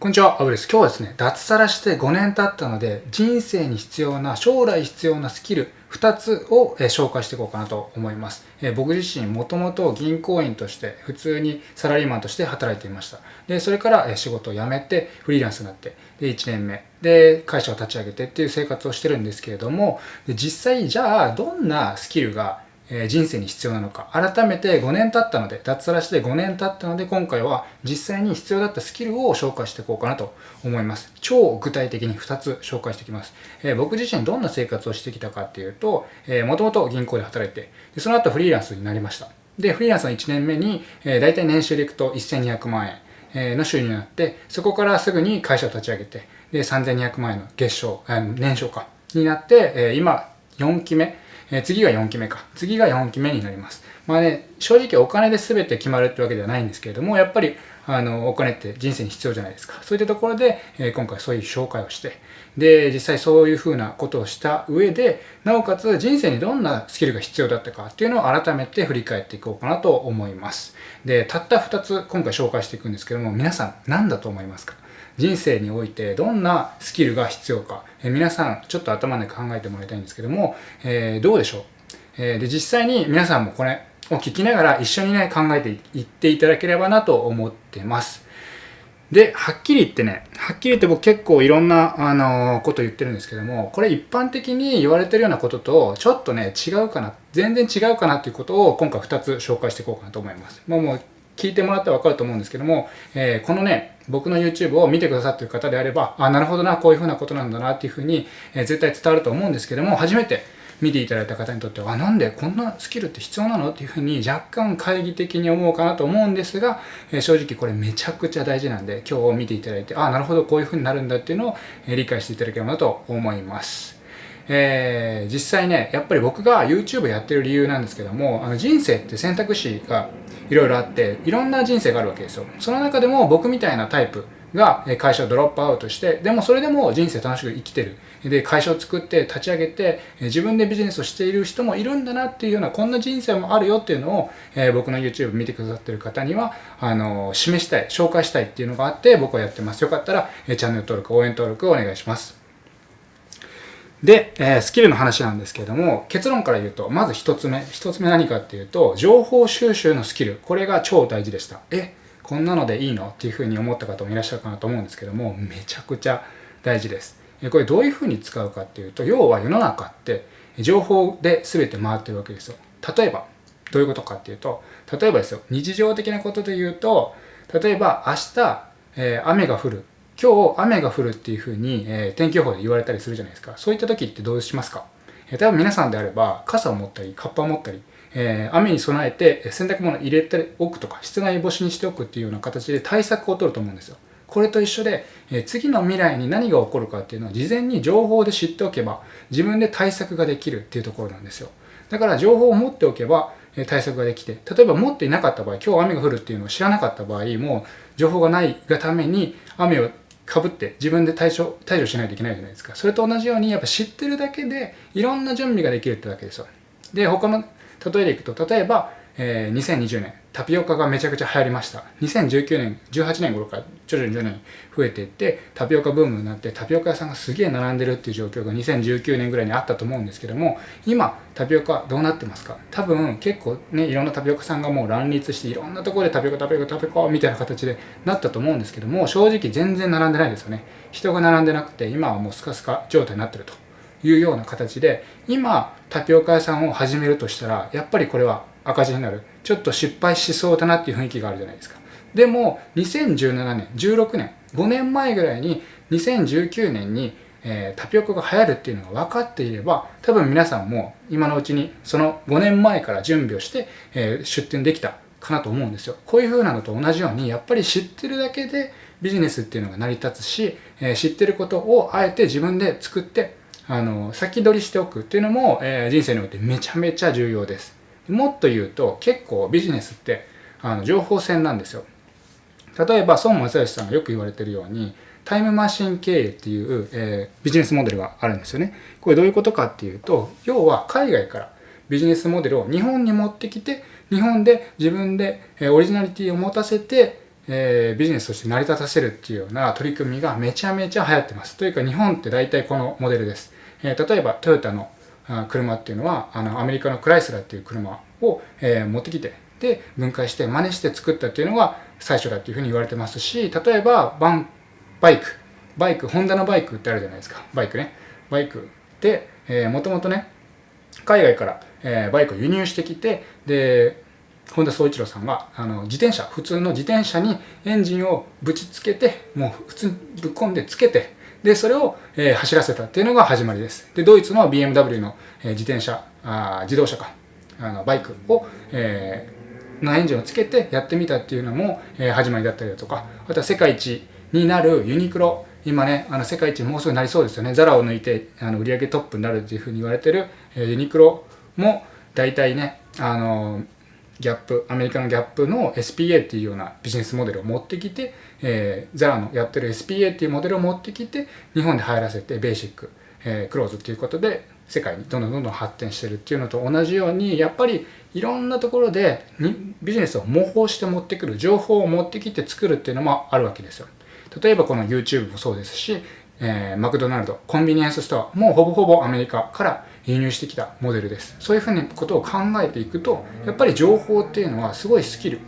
こんにちは、アブです。今日はですね、脱サラして5年経ったので、人生に必要な、将来必要なスキル2つを、え紹介していこうかなと思います。え僕自身、もともと銀行員として、普通にサラリーマンとして働いていました。で、それから、え仕事を辞めて、フリーランスになって、で、1年目、で、会社を立ち上げてっていう生活をしてるんですけれども、で実際、じゃあ、どんなスキルがえ人生に必要なのか。改めて5年経ったので脱サラして5年経ったので今回は実際に必要だったスキルを紹介していこうかなと思います。超具体的に2つ紹介していきます、えー、僕自身どんな生活をしてきたかっていうともともと銀行で働いてでその後フリーランスになりました。でフリーランスの1年目に、えー、大体年収でいくと1200万円の収入になってそこからすぐに会社を立ち上げてで3200万円の月賞年商かになって、え今4期目え次が4期目か。次が4期目になります。まあね、正直お金で全て決まるってわけではないんですけれども、やっぱり、あの、お金って人生に必要じゃないですか。そういったところで、え今回そういう紹介をして、で、実際そういうふうなことをした上で、なおかつ人生にどんなスキルが必要だったかっていうのを改めて振り返っていこうかなと思います。で、たった2つ今回紹介していくんですけども、皆さん何だと思いますか？人生においてどんなスキルが必要か、え皆さんちょっと頭で考えてもらいたいんですけども、えー、どうでしょう、えー、で実際に皆さんもこれを聞きながら一緒にね考えていっていただければなと思ってます。で、はっきり言ってね、はっきり言って僕結構いろんな、あのー、こと言ってるんですけども、これ一般的に言われてるようなことと、ちょっとね、違うかな、全然違うかなっていうことを今回2つ紹介していこうかなと思います。もうもう聞いてもらってわかると思うんですけども、えー、このね、僕の YouTube を見てくださってる方であれば、あ、なるほどな、こういうふうなことなんだなっていうふうに、え、絶対伝わると思うんですけども、初めて見ていただいた方にとっては、なんでこんなスキルって必要なのっていうふうに若干懐疑的に思うかなと思うんですが、え、正直これめちゃくちゃ大事なんで、今日見ていただいて、あ、なるほど、こういうふうになるんだっていうのを、え理解していただければなと思います。えー、実際ね、やっぱり僕が YouTube やってる理由なんですけども、あの人生って選択肢がいろいろあって、いろんな人生があるわけですよ。その中でも僕みたいなタイプが会社をドロップアウトして、でもそれでも人生楽しく生きてる。で、会社を作って立ち上げて、自分でビジネスをしている人もいるんだなっていうような、こんな人生もあるよっていうのを、えー、僕の YouTube 見てくださってる方には、あのー、示したい、紹介したいっていうのがあって、僕はやってます。よかったら、チャンネル登録、応援登録をお願いします。で、えー、スキルの話なんですけれども、結論から言うと、まず一つ目。一つ目何かっていうと、情報収集のスキル。これが超大事でした。え、こんなのでいいの？っていうふうに思った方もいらっしゃるかなと思うんですけども、めちゃくちゃ大事です。これどういうふうに使うかっていうと、要は世の中って情報で全て回ってるわけですよ。例えば、どういうことかっていうと、例えばですよ、日常的なことで言うと、例えば明日、えー、雨が降る今日雨が降るっていうふうに、えー、天気予報で言われたりするじゃないですか。そういった時ってどうしますか、えー、多分皆さんであれば傘を持ったり、カッパを持ったり、えー、雨に備えて洗濯物入れておくとか、室外干しにしておくっていうような形で対策を取ると思うんですよ。これと一緒で、え次の未来に何が起こるかっていうのは事前に情報で知っておけば自分で対策ができるっていうところなんですよ。だから情報を持っておけば対策ができて、例えば持っていなかった場合、今日雨が降るっていうのを知らなかった場合も、情報がないがために雨をかぶって自分で対処、対処しないといけないじゃないですか。それと同じように、やっぱ知ってるだけでいろんな準備ができるってわけですよ。で、他の例えでいくと、例えば、えー、2020年、タピオカがめちゃくちゃ流行りました。2019年、18年頃から徐々に徐々に増えていって、タピオカブームになって、タピオカ屋さんがすげえ並んでるっていう状況が2019年ぐらいにあったと思うんですけども、今、タピオカどうなってますか？多分結構ね、いろんなタピオカさんがもう乱立して、いろんなところでタピオカ、タピオカ、タピオカみたいな形でなったと思うんですけども、正直全然並んでないですよね。人が並んでなくて、今はもうスカスカ状態になってると。いうような形で、今、タピオカ屋さんを始めるとしたら、やっぱりこれは赤字になる。ちょっと失敗しそうだなっていう雰囲気があるじゃないですか。でも、2017年、16年、5年前ぐらいに、2019年に、えー、タピオカが流行るっていうのが分かっていれば、多分皆さんも今のうちに、その5年前から準備をして、えー、出店できたかなと思うんですよ。こういう風なのと同じように、やっぱり知ってるだけでビジネスっていうのが成り立つし、えー、知ってることをあえて自分で作って、あの、先取りしておくっていうのも、え人生においてめちゃめちゃ重要です。もっと言うと結構ビジネスってあの情報戦なんですよ。例えば孫正義さんがよく言われてるようにタイムマシン経営っていう、えー、ビジネスモデルがあるんですよね。これどういうことかっていうと要は海外からビジネスモデルを日本に持ってきて日本で自分でオリジナリティを持たせてえー、ビジネスとして成り立たせるっていうような取り組みがめちゃめちゃ流行ってます。というか日本って大体このモデルです。え、例えばトヨタの車っていうのはあのアメリカのクライスラーっていう車を、えー、持ってきてで分解して真似して作ったっていうのが最初だっていうふうに言われてますし例えばバンバイク。バイクホンダのバイクってあるじゃないですか。バイクね。バイクでもともとね海外から、えー、バイクを輸入してきてで本田宗一郎さんがあの自転車普通の自転車にエンジンをぶちつけてもう普通にぶっ込んでつけてでそれを、えー、走らせたっていうのが始まりです。でドイツの BMW の、えー、自転車あ自動車か。あのバイクを、えー、のエンジンをつけてやってみたっていうのも、えー、始まりだったりだとか。あとは世界一になるユニクロ。今ねあの世界一もうすぐなりそうですよね。ザラを抜いてあの売上トップになるっていうふうに言われてる、えー、ユニクロも大体ねあのギャップアメリカのギャップの SPA っていうようなビジネスモデルを持ってきて、えー、ザラのやってる SPA っていうモデルを持ってきて日本で入らせてベーシック、えー、クローズっていうことで世界にどんどんどんどん発展してるっていうのと同じようにやっぱりいろんなところでビジネスを模倣して持ってくる情報を持ってきて作るっていうのもあるわけですよ。例えばこの YouTube もそうですし、えー、マクドナルドコンビニエンスストアもうほぼほぼアメリカから輸入してきたモデルです。そういうふうなことを考えていくとやっぱり情報っていうのはすごいスキル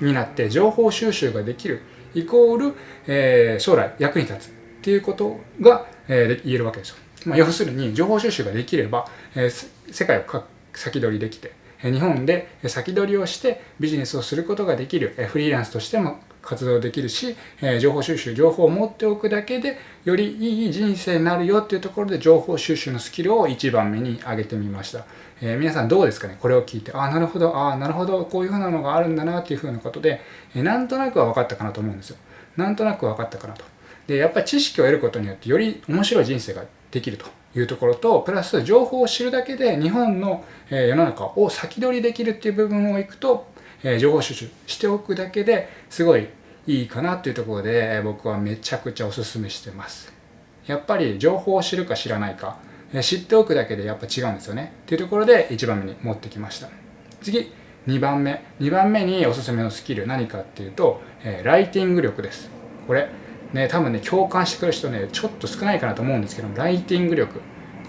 になって情報収集ができるイコール、えー、将来役に立つっていうことが、えー、言えるわけですよ、まあ、要するに情報収集ができれば、えー、世界を先取りできて日本で先取りをしてビジネスをすることができるフリーランスとしても活動できるし、え情報収集情報を持っておくだけでよりいい人生になるよっていうところで情報収集のスキルを1番目に挙げてみました、えー、皆さんどうですかね？これを聞いてああなるほどああなるほどこういうふうなのがあるんだなっていうふうなことで、えー、なんとなくは分かったかなと思うんですよ。なんとなく分かったかなと。でやっぱり知識を得ることによってより面白い人生ができるというところとプラス情報を知るだけで日本の世の中を先取りできるっていう部分をいくと情報収集しておくだけですごいいいかなっていうところで僕はめちゃくちゃおすすめしてます。やっぱり情報を知るか知らないか知っておくだけでやっぱ違うんですよね。っていうところで1番目に持ってきました。次2番目。2番目におすすめのスキル何かっていうと、えライティング力です。これね多分ね共感してくる人ねちょっと少ないかなと思うんですけどライティング力。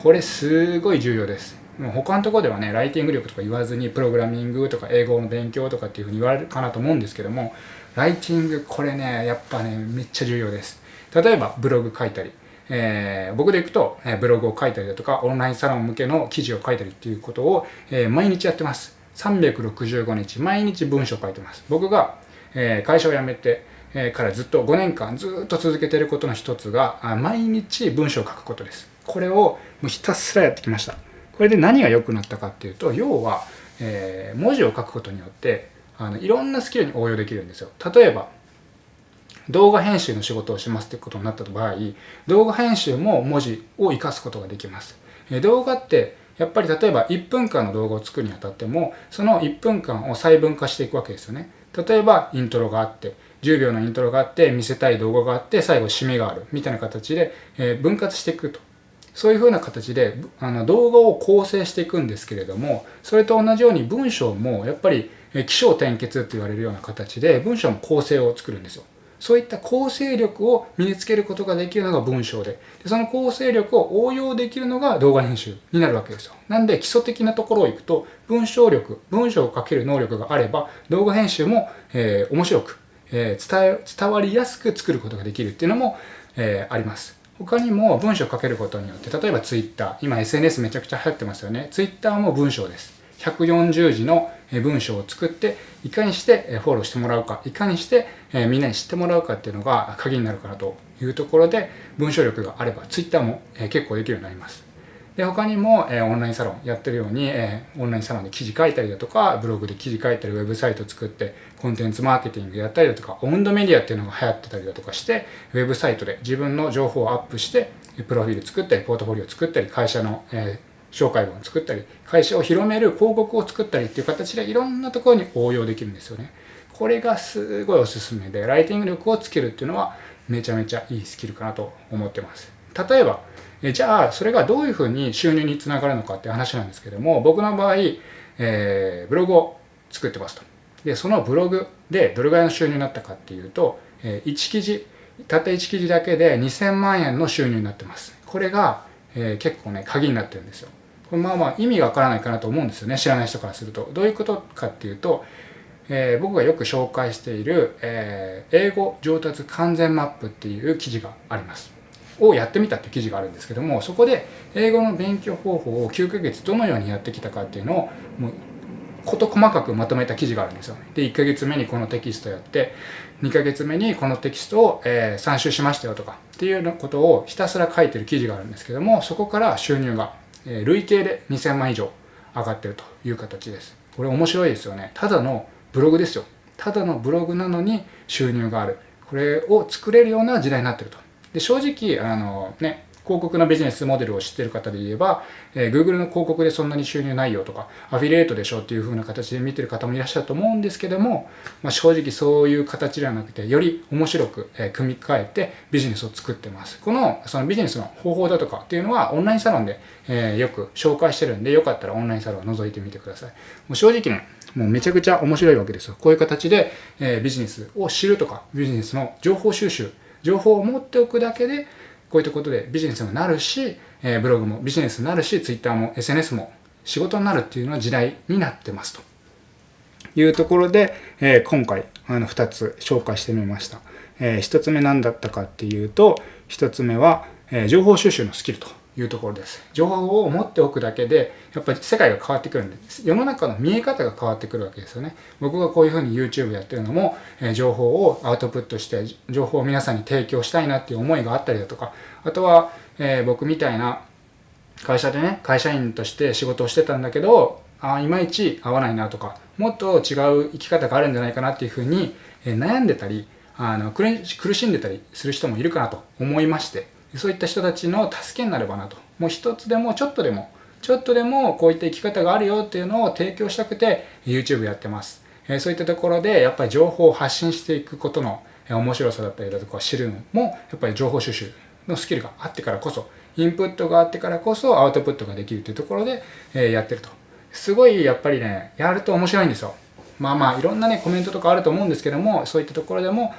これすごい重要です。もう他のところではねライティング力とか言わずにプログラミングとか英語の勉強とかっていうふうに言われるかなと思うんですけどもライティングこれねやっぱねめっちゃ重要です。例えばブログ書いたり、えー、僕でいくと、えー、ブログを書いたりだとかオンラインサロン向けの記事を書いたりっていうことを、えー、毎日やってます。365日毎日文章を書いてます。僕が、え会社を辞めて、えからずっと5年間ずっと続けてることの一つが毎日文章を書くことです。これをもうひたすらやってきました。これで何が良くなったかっていうと要は、え文字を書くことによってあのいろんなスキルに応用できるんですよ。例えば動画編集の仕事をしますってことになった場合動画編集も文字を活かすことができます。え動画ってやっぱり例えば1分間の動画を作るにあたってもその1分間を細分化していくわけですよね。例えばイントロがあって10秒のイントロがあって見せたい動画があって最後締めがあるみたいな形で、え分割していくと。そういうふうな形であの動画を構成していくんですけれどもそれと同じように文章もやっぱり起承転結って言われるような形で文章も構成を作るんですよ。そういった構成力を身につけることができるのが文章で。でその構成力を応用できるのが動画編集になるわけですよ。なんで基礎的なところをいくと文章力文章を書ける能力があれば動画編集も、えー、面白く、えー、伝え伝わりやすく作ることができるっていうのも、えー、あります。他にも文章を書けることによって例えばツイッター。今 SNS めちゃくちゃ流行ってますよね。Twitter も文章です。140字の文章を作っていかにしてフォローしてもらうかいかにしてみんなに知ってもらうかっていうのが鍵になるかなというところで文章力があれば Twitter も結構できるようになります。で他にもえオンラインサロンやってるようにえオンラインサロンで記事書いたりだとかブログで記事書いたりウェブサイト作ってコンテンツマーケティングやったりだとかオウンドメディアっていうのが流行ってたりだとかしてウェブサイトで自分の情報をアップしてプロフィール作ったりポートフォリオ作ったり会社の、え紹介文を作ったり会社を広める広告を作ったりっていう形でいろんなところに応用できるんですよね。これがすごいおすすめでライティング力をつけるっていうのはめちゃめちゃいいスキルかなと思ってます。例えばえじゃあそれがどういうふうに収入につながるのかっていう話なんですけども僕の場合、えー、ブログを作ってますと。でそのブログでどれぐらいの収入になったかっていうと、えー、1記事たった1記事だけで2000万円の収入になってます。これが、えー、結構ね鍵になってるんですよ。これまあまあ意味がわからないかなと思うんですよね知らない人からすると。どういうことかっていうと、えー、僕がよく紹介している、えー、英語上達完全マップっていう記事があります。をやってみたっていう記事があるんですけどもそこで英語の勉強方法を9ヶ月どのようにやってきたかっていうのをもう事細かくまとめた記事があるんですよ。で、1ヶ月目にこのテキストやって、2ヶ月目にこのテキストを、えー、参集しましたよとかっていうようなことをひたすら書いてる記事があるんですけども、そこから収入が、えー、累計で2000万以上上がってるという形です。これ面白いですよね。ただのブログですよ。ただのブログなのに収入がある。これを作れるような時代になってると。で、正直、あのね、広告のビジネスモデルを知ってる方で言えば、えー、Google の広告でそんなに収入ないよとか、アフィリエイトでしょっていう風な形で見てる方もいらっしゃると思うんですけども、まあ、正直そういう形ではなくて、より面白く、えー、組み替えてビジネスを作ってます。この、そのビジネスの方法だとかっていうのはオンラインサロンで、えー、よく紹介してるんで、よかったらオンラインサロンを覗いてみてください。もう正直ね、もうめちゃくちゃ面白いわけですよ。こういう形で、えー、ビジネスを知るとか、ビジネスの情報収集、情報を持っておくだけで、こういったことでビジネスになるし、えー、ブログもビジネスになるし、ツイッターも SNS も仕事になるっていうのは時代になってますというところで、えー、今回あの2つ紹介してみました。えー、1つ目何だったかっていうと、1つ目は、えー、情報収集のスキルと。いうところです。情報を持っておくだけで、やっぱり世界が変わってくるんです。世の中の見え方が変わってくるわけですよね。僕がこういうふうに YouTube やってるのも、え情報をアウトプットして、情報を皆さんに提供したいなっていう思いがあったりだとか、あとは、えー、僕みたいな会社でね、会社員として仕事をしてたんだけど、あいまいち合わないなとか、もっと違う生き方があるんじゃないかなっていうふうに、え悩んでたり、あの苦しんでたりする人もいるかなと思いまして、そういった人たちの助けになればなと。もう一つでもちょっとでも、ちょっとでもこういった生き方があるよっていうのを提供したくて YouTube やってます。えそういったところでやっぱり情報を発信していくことの面白さだったりだとか知るのもやっぱり情報収集のスキルがあってからこそ、インプットがあってからこそアウトプットができるというところで、えやってると。すごいやっぱりね、やると面白いんですよ。まあまあいろんなねコメントとかあると思うんですけども、そういったところでも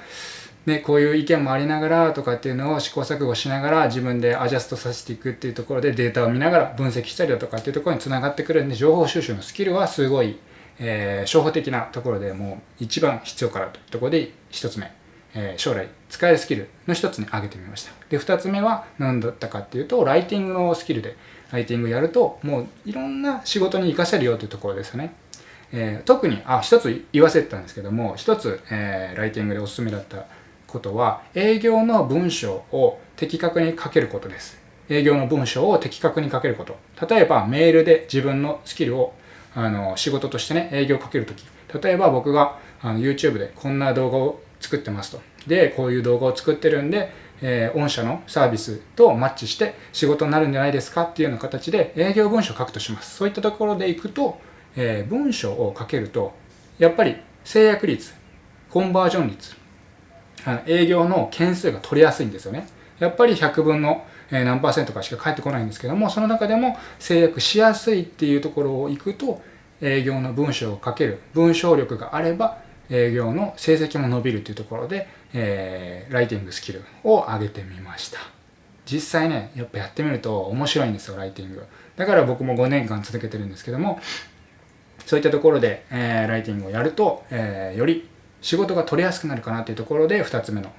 ね、こういう意見もありながらとかっていうのを試行錯誤しながら自分でアジャストさせていくっていうところでデータを見ながら分析したりだとかっていうところにつながってくるんで情報収集のスキルはすごい、えー、初歩的なところでもう一番必要かなというところで一つ目、えー、将来使えるスキルの一つに挙げてみました。で二つ目は何だったかっていうとライティングのスキルでライティングやるともういろんな仕事に活かせるよというところですよね。えー、特にあ一つ言わせてたんですけども一つ、えー、ライティングでおすすめだったことは営業の文章を的確に書けることです。営業の文章を的確に書けること。例えばメールで自分のスキルをあの仕事としてね、営業をかけるとき。例えば僕があの YouTube でこんな動画を作ってますと。で、こういう動画を作ってるんで、えー、御社のサービスとマッチして仕事になるんじゃないですか？っていうような形で営業文章を書くとします。そういったところでいくと、えー、文章を書けると、やっぱり制約率、コンバージョン率、あの営業の件数が取りやすいんですよね。やっぱり100分の何パーセントかしか返ってこないんですけども、その中でも制約しやすいっていうところを行くと、営業の文章を書ける、文章力があれば、営業の成績も伸びるというところで、えー、ライティングスキルを上げてみました。実際ね、やっぱやってみると面白いんですよ、ライティング。だから僕も5年間続けてるんですけども、そういったところで、えー、ライティングをやると、えー、より仕事が取りやすくなるかなっていうところで2つ目の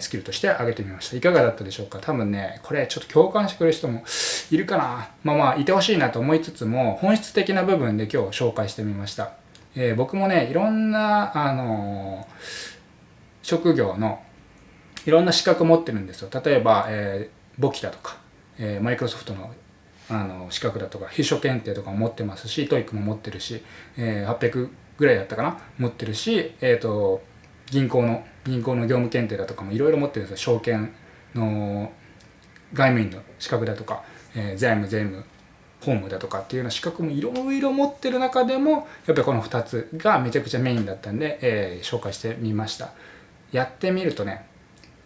スキルとして挙げてみました。いかがだったでしょうか？多分ね、これちょっと共感してくれる人もいるかなまあまあ、いてほしいなと思いつつも、本質的な部分で今日紹介してみました。えー、僕もね、いろんな、あのー、職業のいろんな資格持ってるんですよ。例えば、えー、簿記だとか、えー、マイクロソフトのあの資格だとか、秘書検定とかも持ってますし、 TOEICも持ってるし、えー、800ぐらいだったかな？持ってるし、えっ、ー、と、銀行の、銀行の業務検定だとかもいろいろ持ってるんですよ。証券の外務員の資格だとか、えー、財務、税務、法務だとかっていうような資格もいろいろ持ってる中でも、やっぱりこの2つがめちゃくちゃメインだったんで、えー、紹介してみました。やってみるとね、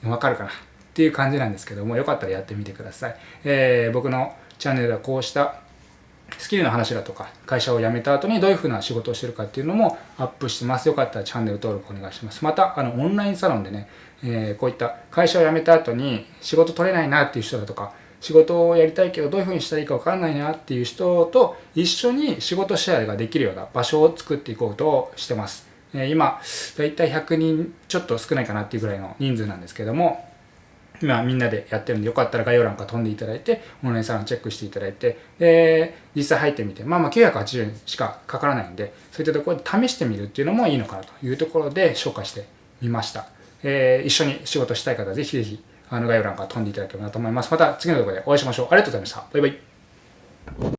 わかるかな？っていう感じなんですけども、よかったらやってみてください。えー、僕のチャンネルはこうしたスキルの話だとか、会社を辞めた後にどういうふうな仕事をしてるかっていうのもアップしてます。よかったらチャンネル登録お願いします。また、あの、オンラインサロンでね、えー、こういった会社を辞めた後に仕事取れないなっていう人だとか、仕事をやりたいけどどういうふうにしたらいいか分かんないなっていう人と一緒に仕事シェアができるような場所を作っていこうとしてます。え、今、だいたい100人ちょっと少ないかなっていうぐらいの人数なんですけども、今みんなでやってるんでよかったら概要欄から飛んでいただいてオンラインサロンチェックしていただいてで実際入ってみてまあまあ980円しかかからないんでそういったところで試してみるっていうのもいいのかなというところで紹介してみました、えー、一緒に仕事したい方はぜひぜひあの概要欄から飛んでいただければなと思います。また次の動画でお会いしましょう。ありがとうございました。バイバイ。